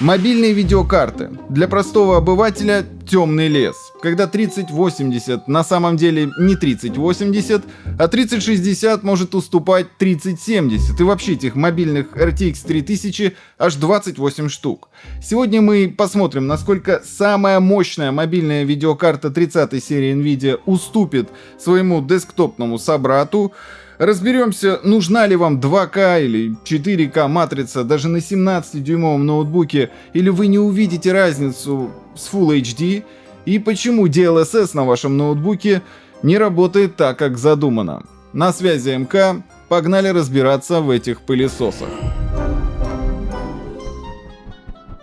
Мобильные видеокарты. Для простого обывателя темный лес. Когда 3080 на самом деле не 3080, а 3060 может уступать 3070. И вообще этих мобильных RTX 3000 аж 28 штук. Сегодня мы посмотрим, насколько самая мощная мобильная видеокарта 30 серии NVIDIA уступит своему десктопному собрату. Разберемся, нужна ли вам 2К или 4К матрица даже на 17-дюймовом ноутбуке, или вы не увидите разницу с Full HD, и почему DLSS на вашем ноутбуке не работает так, как задумано. На связи МК, погнали разбираться в этих пылесосах.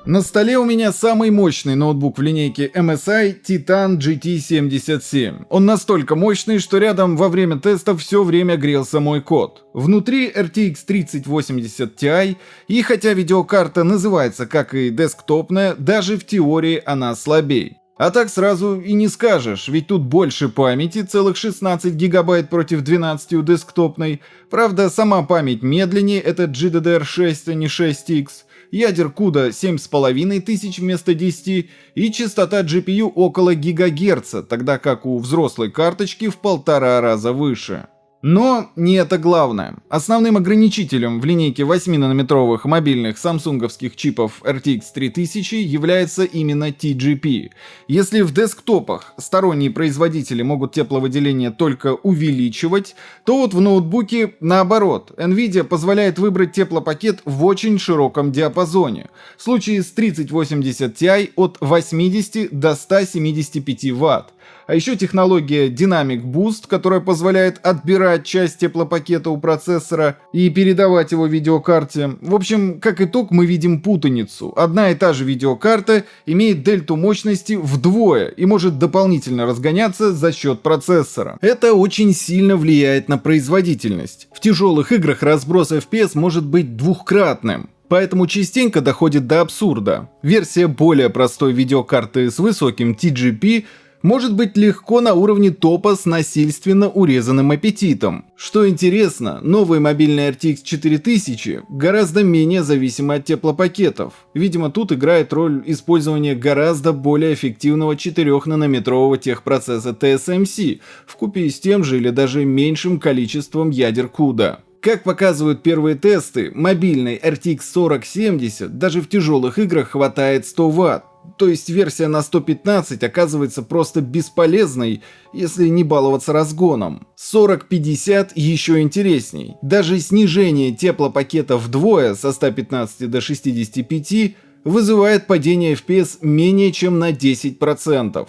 На столе у меня самый мощный ноутбук в линейке MSI Titan GT77. Он настолько мощный, что рядом во время тестов все время грелся мой код. Внутри RTX 3080 Ti, и хотя видеокарта называется как и десктопная, даже в теории она слабее. А так сразу и не скажешь, ведь тут больше памяти, целых 16 гигабайт против 12 у десктопной. Правда, сама память медленнее, это GDDR6, а не 6X ядер CUDA 7500 вместо 10 и частота GPU около гигагерца, тогда как у взрослой карточки в полтора раза выше. Но не это главное. Основным ограничителем в линейке 8-нанометровых мобильных самсунговских чипов RTX 3000 является именно TGP. Если в десктопах сторонние производители могут тепловыделение только увеличивать, то вот в ноутбуке наоборот. NVIDIA позволяет выбрать теплопакет в очень широком диапазоне. В случае с 3080 Ti от 80 до 175 Вт. А еще технология Dynamic Boost, которая позволяет отбирать часть теплопакета у процессора и передавать его видеокарте. В общем, как итог, мы видим путаницу. Одна и та же видеокарта имеет дельту мощности вдвое и может дополнительно разгоняться за счет процессора. Это очень сильно влияет на производительность. В тяжелых играх разброс FPS может быть двухкратным. Поэтому частенько доходит до абсурда. Версия более простой видеокарты с высоким TGP может быть легко на уровне топа с насильственно урезанным аппетитом. Что интересно, новый мобильный RTX 4000 гораздо менее зависимы от теплопакетов. Видимо, тут играет роль использования гораздо более эффективного 4-нанометрового техпроцесса TSMC, вкупе с тем же или даже меньшим количеством ядер CUDA. Как показывают первые тесты, мобильный RTX 4070 даже в тяжелых играх хватает 100 Вт, то есть версия на 115 оказывается просто бесполезной, если не баловаться разгоном. 4050 еще интересней. Даже снижение теплопакета вдвое со 115 до 65 вызывает падение FPS менее чем на 10%.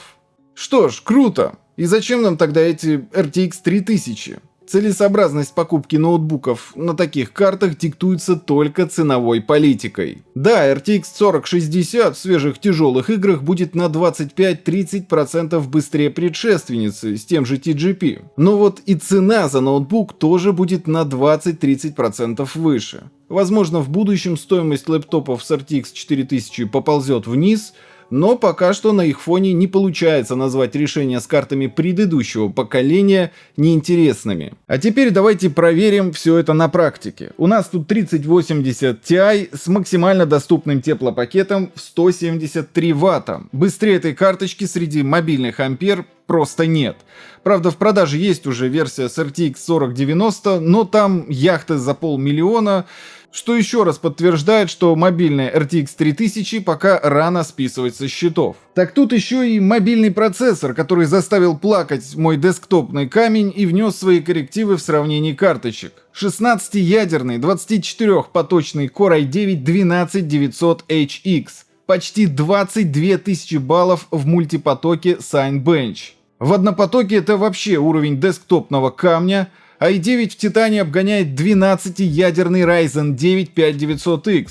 Что ж, круто! И зачем нам тогда эти RTX 3000? Целесообразность покупки ноутбуков на таких картах диктуется только ценовой политикой. Да, RTX 4060 в свежих тяжелых играх будет на 25-30% быстрее предшественницы с тем же TGP. Но вот и цена за ноутбук тоже будет на 20-30% выше. Возможно, в будущем стоимость лэптопов с RTX 4000 поползет вниз, но пока что на их фоне не получается назвать решения с картами предыдущего поколения неинтересными. А теперь давайте проверим все это на практике. У нас тут 3080 Ti с максимально доступным теплопакетом в 173 Вт. Быстрее этой карточки среди мобильных ампер просто нет. Правда, в продаже есть уже версия с RTX 4090, но там яхты за полмиллиона, что еще раз подтверждает, что мобильная RTX 3000 пока рано списывать со счетов. Так тут еще и мобильный процессор, который заставил плакать мой десктопный камень и внес свои коррективы в сравнении карточек. 16-ядерный 24-поточный Core i9 12900HX. Почти 22 тысячи баллов в мультипотоке Signbench. В однопотоке это вообще уровень десктопного камня, i9 в Титане обгоняет 12-ядерный Ryzen 9 5900X.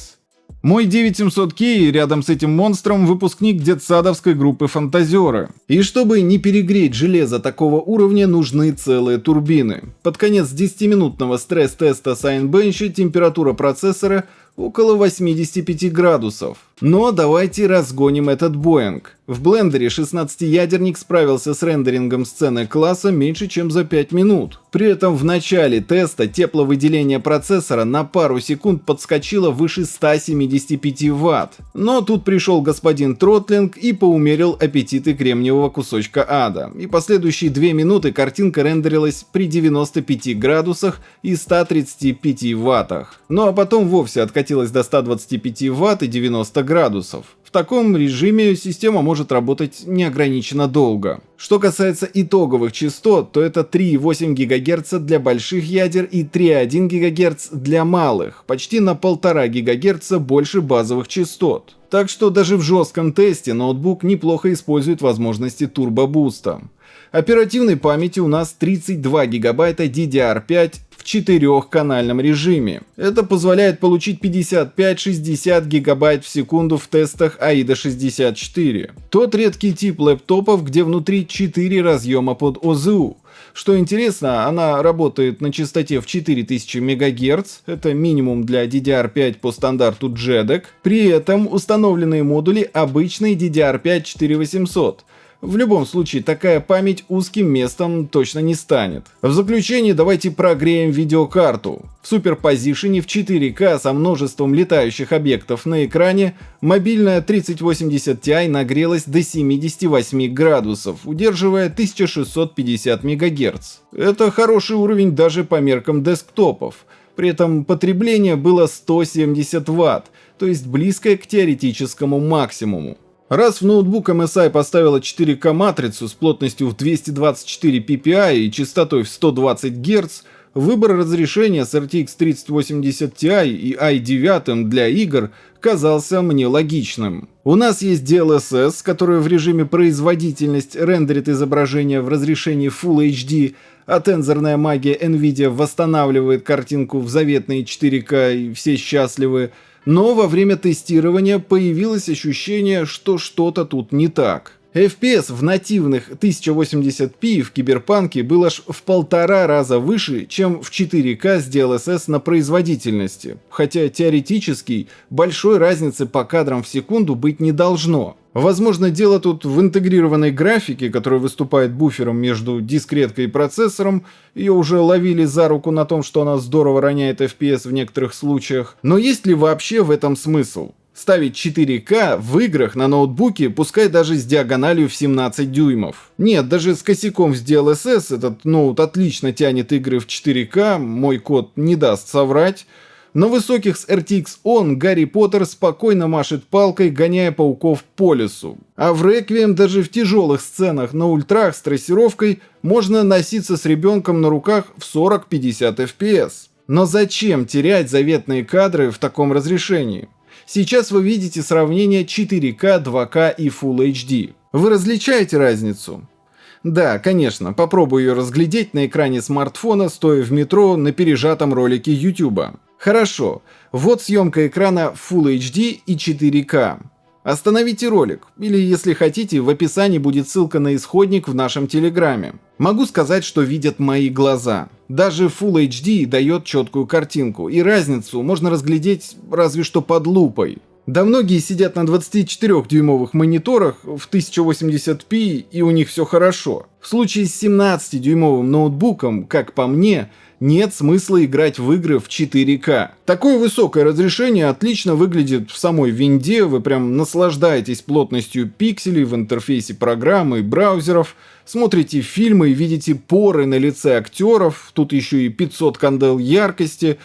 Мой 9700K рядом с этим монстром выпускник детсадовской группы Фантазеры. И чтобы не перегреть железо такого уровня, нужны целые турбины. Под конец 10-минутного стресс-теста Signbench температура процессора около 85 градусов. Но давайте разгоним этот Боинг. В блендере 16-ядерник справился с рендерингом сцены класса меньше, чем за 5 минут. При этом в начале теста тепловыделение процессора на пару секунд подскочило выше 175 Вт. Но тут пришел господин Тротлинг и поумерил аппетиты кремниевого кусочка ада. И последующие 2 минуты картинка рендерилась при 95 градусах и 135 Ваттах. Ну а потом вовсе откатилась до 125 Вт и 90 градусов. В таком режиме система может работать неограниченно долго. Что касается итоговых частот, то это 3,8 ГГц для больших ядер и 3,1 ГГц для малых, почти на 1,5 ГГц больше базовых частот. Так что даже в жестком тесте ноутбук неплохо использует возможности турбобуста. Оперативной памяти у нас 32 гигабайта DDR5 четырехканальном режиме. Это позволяет получить 55-60 гигабайт в секунду в тестах AIDA 64. Тот редкий тип лэптопов, где внутри 4 разъема под ОЗУ. Что интересно, она работает на частоте в 4000 МГц, это минимум для DDR5 по стандарту JEDEC. При этом установленные модули обычный DDR5 4800, в любом случае, такая память узким местом точно не станет. В заключение давайте прогреем видеокарту. В суперпозишене в 4К со множеством летающих объектов на экране мобильная 3080 Ti нагрелась до 78 градусов, удерживая 1650 МГц. Это хороший уровень даже по меркам десктопов. При этом потребление было 170 Вт, то есть близкое к теоретическому максимуму. Раз в ноутбук MSI поставила 4К матрицу с плотностью в 224 ppi и частотой в 120 Гц, выбор разрешения с RTX 3080 Ti и i9 для игр казался мне логичным. У нас есть DLSS, который в режиме производительность рендерит изображение в разрешении Full HD, а тензорная магия NVIDIA восстанавливает картинку в заветные 4К и все счастливы, но во время тестирования появилось ощущение, что что-то тут не так. FPS в нативных 1080p в Киберпанке был аж в полтора раза выше, чем в 4К с DLSS на производительности, хотя теоретически большой разницы по кадрам в секунду быть не должно. Возможно, дело тут в интегрированной графике, которая выступает буфером между дискреткой и процессором. Ее уже ловили за руку на том, что она здорово роняет FPS в некоторых случаях. Но есть ли вообще в этом смысл? Ставить 4К в играх на ноутбуке, пускай даже с диагональю в 17 дюймов. Нет, даже с косяком с DLSS этот ноут отлично тянет игры в 4К, мой код не даст соврать. На высоких с RTX On Гарри Поттер спокойно машет палкой, гоняя пауков по лесу. А в Реквием даже в тяжелых сценах на ультрах с трассировкой можно носиться с ребенком на руках в 40-50 FPS. Но зачем терять заветные кадры в таком разрешении? Сейчас вы видите сравнение 4К, 2К и Full HD. Вы различаете разницу? Да, конечно, попробую ее разглядеть на экране смартфона, стоя в метро на пережатом ролике YouTube. Хорошо, вот съемка экрана Full HD и 4К. Остановите ролик, или если хотите, в описании будет ссылка на исходник в нашем телеграме. Могу сказать, что видят мои глаза. Даже Full HD дает четкую картинку, и разницу можно разглядеть разве что под лупой. Да многие сидят на 24-дюймовых мониторах в 1080p и у них все хорошо. В случае с 17-дюймовым ноутбуком, как по мне, нет смысла играть в игры в 4К. Такое высокое разрешение отлично выглядит в самой винде, вы прям наслаждаетесь плотностью пикселей в интерфейсе программы и браузеров, смотрите фильмы и видите поры на лице актеров, тут еще и 500 кандел яркости,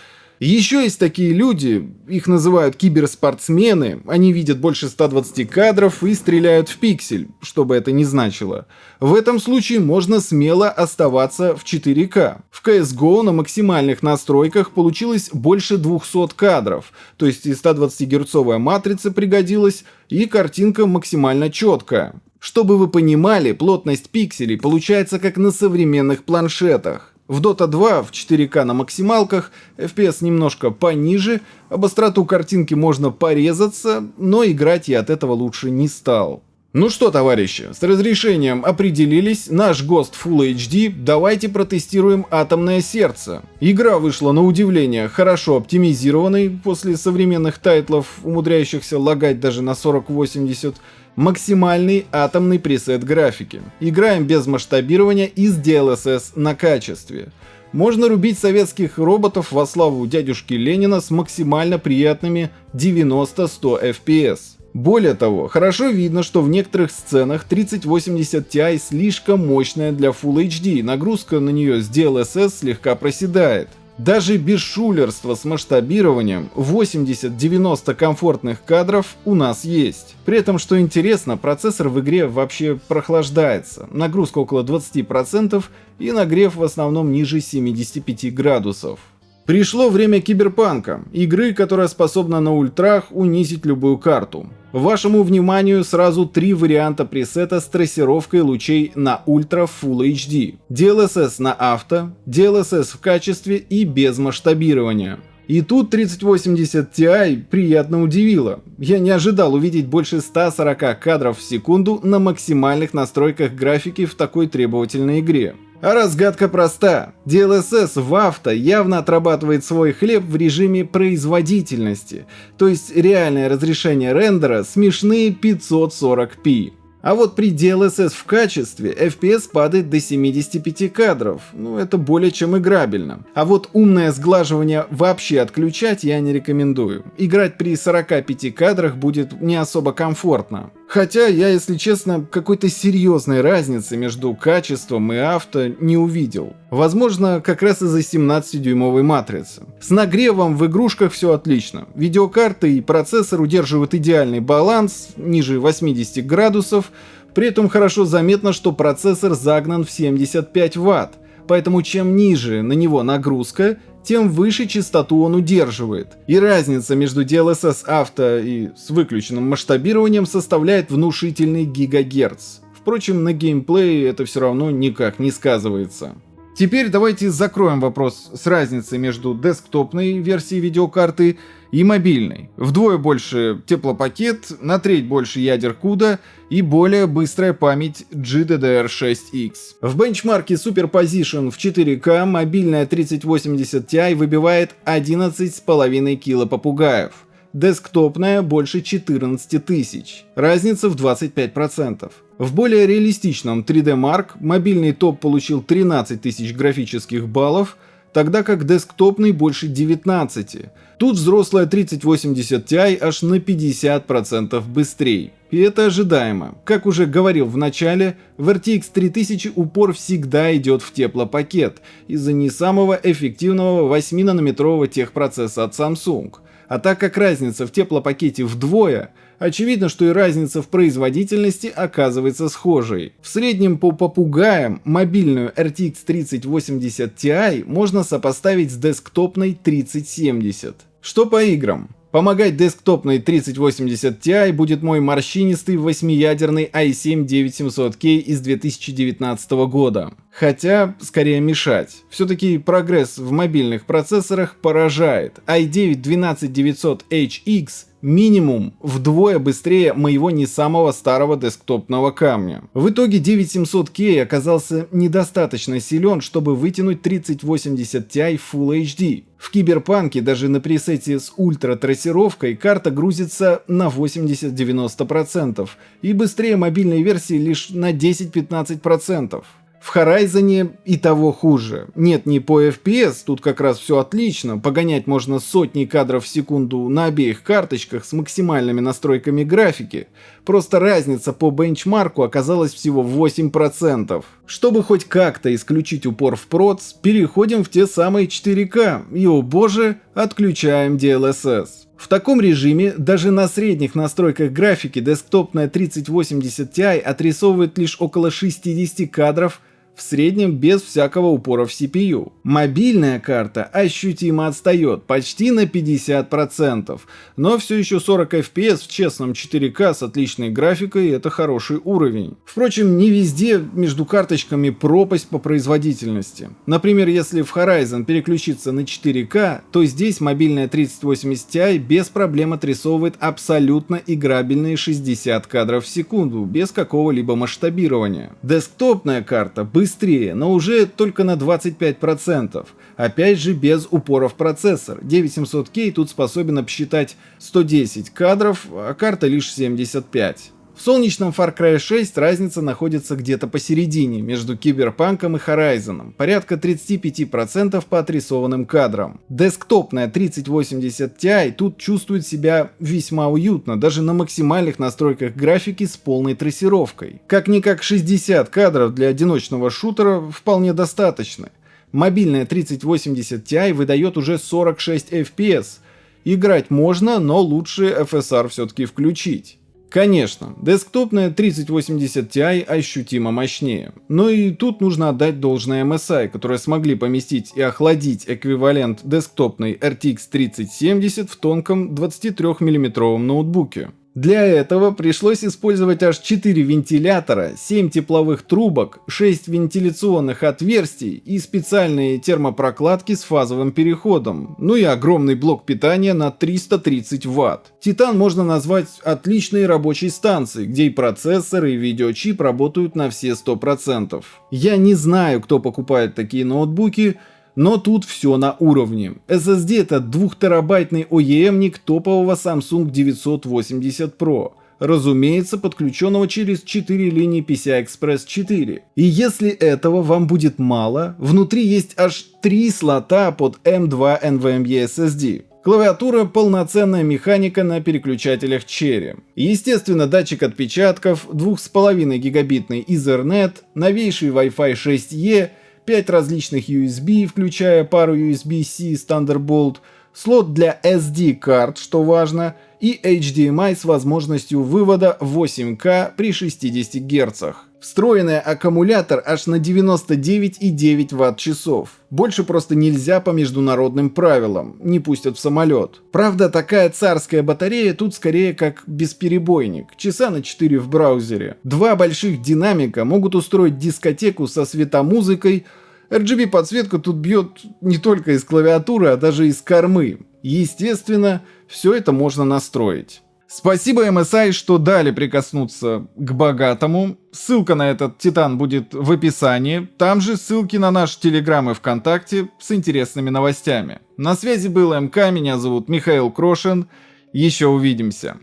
еще есть такие люди, их называют киберспортсмены, они видят больше 120 кадров и стреляют в пиксель, что бы это ни значило. В этом случае можно смело оставаться в 4К. В CSGO на максимальных настройках получилось больше 200 кадров, то есть и 120-герцовая матрица пригодилась, и картинка максимально четкая. Чтобы вы понимали, плотность пикселей получается как на современных планшетах. В Dota 2 в 4К на максималках FPS немножко пониже, об остроту картинки можно порезаться, но играть я от этого лучше не стал. Ну что, товарищи, с разрешением определились, наш ГОСТ Full HD, давайте протестируем «Атомное сердце». Игра вышла на удивление хорошо оптимизированной, после современных тайтлов, умудряющихся лагать даже на 4080, максимальный атомный пресет графики. Играем без масштабирования и с DLSS на качестве. Можно рубить советских роботов во славу дядюшки Ленина с максимально приятными 90-100 FPS. Более того, хорошо видно, что в некоторых сценах 3080 Ti слишком мощная для Full HD, нагрузка на нее с DLSS слегка проседает. Даже без шулерства с масштабированием 80-90 комфортных кадров у нас есть. При этом, что интересно, процессор в игре вообще прохлаждается. Нагрузка около 20% и нагрев в основном ниже 75 градусов. Пришло время киберпанка, игры, которая способна на ультрах унизить любую карту. Вашему вниманию сразу три варианта пресета с трассировкой лучей на Ultra Full HD. DLSS на авто, DLSS в качестве и без масштабирования. И тут 3080 Ti приятно удивило. Я не ожидал увидеть больше 140 кадров в секунду на максимальных настройках графики в такой требовательной игре. А разгадка проста. DLSS в авто явно отрабатывает свой хлеб в режиме производительности, то есть реальное разрешение рендера смешные 540p. А вот при DLSS в качестве FPS падает до 75 кадров, ну это более чем играбельно. А вот умное сглаживание вообще отключать я не рекомендую. Играть при 45 кадрах будет не особо комфортно. Хотя я, если честно, какой-то серьезной разницы между качеством и авто не увидел. Возможно, как раз из-за 17-дюймовой матрицы. С нагревом в игрушках все отлично. Видеокарты и процессор удерживают идеальный баланс, ниже 80 градусов, при этом хорошо заметно, что процессор загнан в 75 Вт, поэтому чем ниже на него нагрузка, тем выше частоту он удерживает. И разница между DLSS авто и с выключенным масштабированием составляет внушительный гигагерц. Впрочем, на геймплее это все равно никак не сказывается. Теперь давайте закроем вопрос с разницей между десктопной версией видеокарты и мобильной. Вдвое больше теплопакет, на треть больше ядер CUDA и более быстрая память GDDR6X. В бенчмарке Superposition в 4К мобильная 3080 Ti выбивает 11,5 кило попугаев десктопная больше 14 тысяч, разница в 25%. В более реалистичном 3D Mark мобильный топ получил 13 тысяч графических баллов, тогда как десктопный больше 19. Тут взрослая 3080 Ti аж на 50% быстрее. И это ожидаемо. Как уже говорил в начале, в RTX 3000 упор всегда идет в теплопакет из-за не самого эффективного 8-нанометрового техпроцесса от Samsung. А так как разница в теплопакете вдвое, очевидно, что и разница в производительности оказывается схожей. В среднем по попугаям мобильную RTX 3080 Ti можно сопоставить с десктопной 3070. Что по играм? Помогать десктопной 3080 Ti будет мой морщинистый восьмиядерный i7-9700K из 2019 года. Хотя, скорее мешать. Все-таки прогресс в мобильных процессорах поражает. i9-12900HX минимум вдвое быстрее моего не самого старого десктопного камня. В итоге 9700K оказался недостаточно силен, чтобы вытянуть 3080 Ti Full HD. В Киберпанке даже на пресете с ультра-трассировкой карта грузится на 80-90% и быстрее мобильной версии лишь на 10-15%. В Horizon и того хуже. Нет, не по FPS, тут как раз все отлично, погонять можно сотни кадров в секунду на обеих карточках с максимальными настройками графики. Просто разница по бенчмарку оказалась всего 8%. Чтобы хоть как-то исключить упор в проц, переходим в те самые 4К и, о боже, отключаем DLSS. В таком режиме даже на средних настройках графики десктопная 3080 Ti отрисовывает лишь около 60 кадров в среднем без всякого упора в CPU. Мобильная карта ощутимо отстает, почти на 50%, но все еще 40 FPS в честном 4К с отличной графикой это хороший уровень. Впрочем, не везде между карточками пропасть по производительности. Например, если в Horizon переключиться на 4К, то здесь мобильная 3080 Ti без проблем отрисовывает абсолютно играбельные 60 кадров в секунду, без какого-либо масштабирования. Десктопная карта быстрее, но уже только на 25%. Опять же без упора в процессор. 9700K тут способен обсчитать 110 кадров, а карта лишь 75. В солнечном Far Cry 6 разница находится где-то посередине, между Киберпанком и Horizon, порядка 35% по отрисованным кадрам. Десктопная 3080 Ti тут чувствует себя весьма уютно, даже на максимальных настройках графики с полной трассировкой. Как-никак 60 кадров для одиночного шутера вполне достаточно. Мобильная 3080 Ti выдает уже 46 FPS. Играть можно, но лучше FSR все-таки включить. Конечно, десктопная 3080 Ti ощутимо мощнее. Но и тут нужно отдать должное MSI, которые смогли поместить и охладить эквивалент десктопной RTX 3070 в тонком 23 мм ноутбуке. Для этого пришлось использовать аж 4 вентилятора, 7 тепловых трубок, 6 вентиляционных отверстий и специальные термопрокладки с фазовым переходом, ну и огромный блок питания на 330 Вт. Титан можно назвать отличной рабочей станцией, где и процессоры, и видеочип работают на все 100%. Я не знаю, кто покупает такие ноутбуки, но тут все на уровне. SSD это 2-терабайтный OEM-ник топового Samsung 980 Pro. Разумеется, подключенного через 4 линии PCI-Express 4. И если этого вам будет мало, внутри есть аж 3 слота под M2 NVMe SSD. Клавиатура – полноценная механика на переключателях Cherry. Естественно, датчик отпечатков, 2,5 гигабитный Ethernet, новейший Wi-Fi 6E 5 различных USB, включая пару USB-C с Thunderbolt, слот для SD-карт, что важно, и HDMI с возможностью вывода 8К при 60 Гц. Встроенный аккумулятор аж на 99,9 Вт-часов. Больше просто нельзя по международным правилам, не пустят в самолет. Правда, такая царская батарея тут скорее как бесперебойник, часа на 4 в браузере. Два больших динамика могут устроить дискотеку со светомузыкой, RGB подсветка тут бьет не только из клавиатуры, а даже из кормы. Естественно, все это можно настроить. Спасибо MSI, что дали прикоснуться к богатому. Ссылка на этот Титан будет в описании. Там же ссылки на наш Телеграм и ВКонтакте с интересными новостями. На связи был МК, меня зовут Михаил Крошин. Еще увидимся.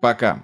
Пока.